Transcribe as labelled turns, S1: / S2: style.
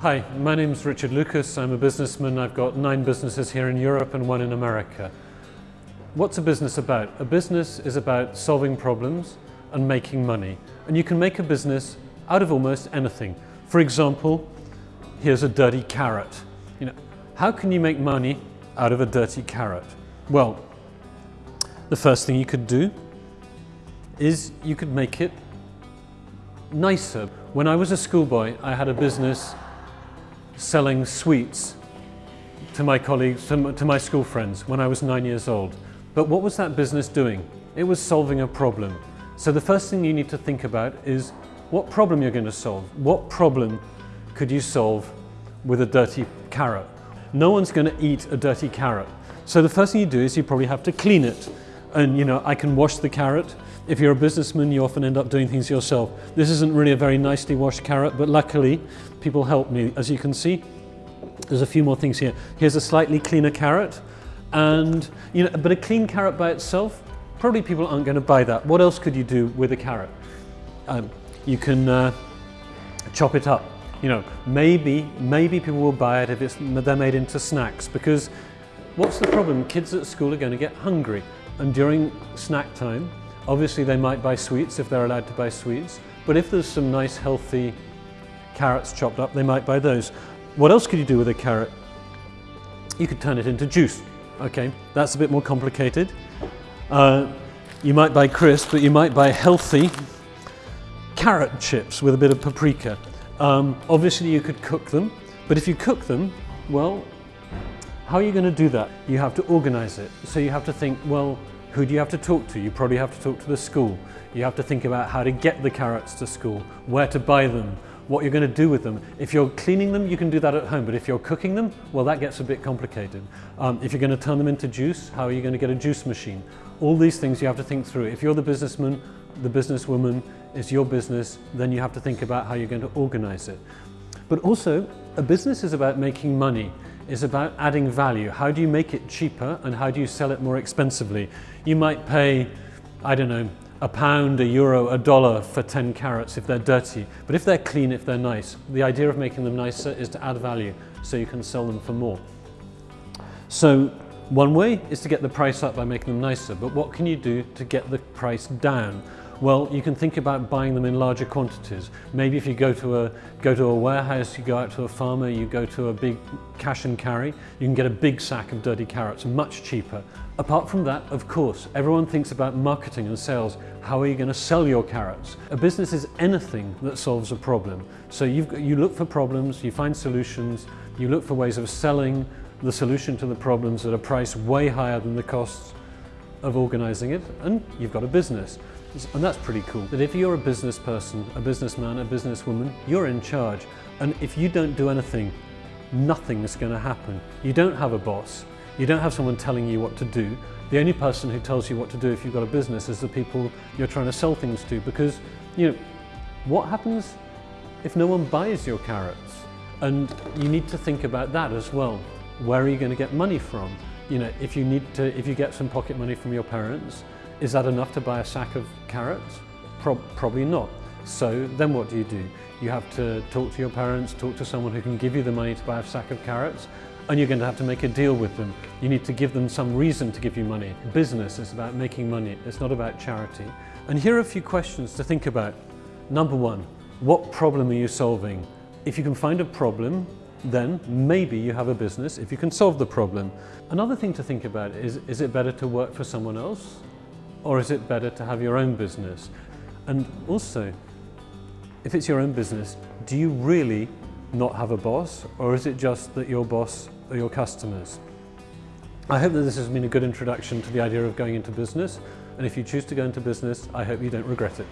S1: Hi, my name's Richard Lucas. I'm a businessman. I've got nine businesses here in Europe and one in America. What's a business about? A business is about solving problems and making money. And you can make a business out of almost anything. For example, here's a dirty carrot. You know, how can you make money out of a dirty carrot? Well, the first thing you could do is you could make it nicer. When I was a schoolboy, I had a business selling sweets to my colleagues, to, my school friends when I was nine years old. But what was that business doing? It was solving a problem. So the first thing you need to think about is what problem you're going to solve. What problem could you solve with a dirty carrot? No one's going to eat a dirty carrot. So the first thing you do is you probably have to clean it. And you know, I can wash the carrot. If you're a businessman, you often end up doing things yourself. This isn't really a very nicely washed carrot, but luckily people help me. As you can see, there's a few more things here. Here's a slightly cleaner carrot. And, you know, but a clean carrot by itself, probably people aren't going to buy that. What else could you do with a carrot? Um, you can uh, chop it up. You know, maybe, maybe people will buy it if it's, they're made into snacks because what's the problem? Kids at school are going to get hungry and during snack time, obviously they might buy sweets if they're allowed to buy sweets, but if there's some nice healthy carrots chopped up, they might buy those. What else could you do with a carrot? You could turn it into juice. Okay, that's a bit more complicated. Uh, you might buy crisp, but you might buy healthy carrot chips with a bit of paprika. Um, obviously you could cook them, but if you cook them, well, how are you going to do that? You have to organize it. So you have to think, well, who do you have to talk to? You probably have to talk to the school. You have to think about how to get the carrots to school, where to buy them, what you're going to do with them. If you're cleaning them, you can do that at home, but if you're cooking them, well, that gets a bit complicated. Um, if you're going to turn them into juice, how are you going to get a juice machine? All these things you have to think through. If you're the businessman, the businesswoman, it's your business, then you have to think about how you're going to organize it. But also, a business is about making money is about adding value. How do you make it cheaper and how do you sell it more expensively? You might pay, I don't know, a pound, a euro, a dollar for 10 carrots if they're dirty. But if they're clean, if they're nice, the idea of making them nicer is to add value so you can sell them for more. So one way is to get the price up by making them nicer, but what can you do to get the price down? Well, you can think about buying them in larger quantities. Maybe if you go to a go to a warehouse, you go out to a farmer, you go to a big cash and carry, you can get a big sack of dirty carrots much cheaper. Apart from that, of course, everyone thinks about marketing and sales. How are you going to sell your carrots? A business is anything that solves a problem. So you've, you look for problems, you find solutions, you look for ways of selling the solution to the problems at a price way higher than the costs of organizing it, and you've got a business. And that's pretty cool. That if you're a business person, a businessman, a businesswoman, you're in charge. And if you don't do anything, nothing's going to happen. You don't have a boss. You don't have someone telling you what to do. The only person who tells you what to do if you've got a business is the people you're trying to sell things to because, you know, what happens if no one buys your carrots? And you need to think about that as well. Where are you going to get money from? You know, if you need to, if you get some pocket money from your parents, is that enough to buy a sack of carrots? Pro probably not. So then what do you do? You have to talk to your parents, talk to someone who can give you the money to buy a sack of carrots, and you're going to have to make a deal with them. You need to give them some reason to give you money. Business is about making money, it's not about charity. And here are a few questions to think about. Number one, what problem are you solving? If you can find a problem, then maybe you have a business if you can solve the problem. Another thing to think about is, is it better to work for someone else or is it better to have your own business? And also, if it's your own business, do you really not have a boss or is it just that your boss are your customers? I hope that this has been a good introduction to the idea of going into business and if you choose to go into business, I hope you don't regret it.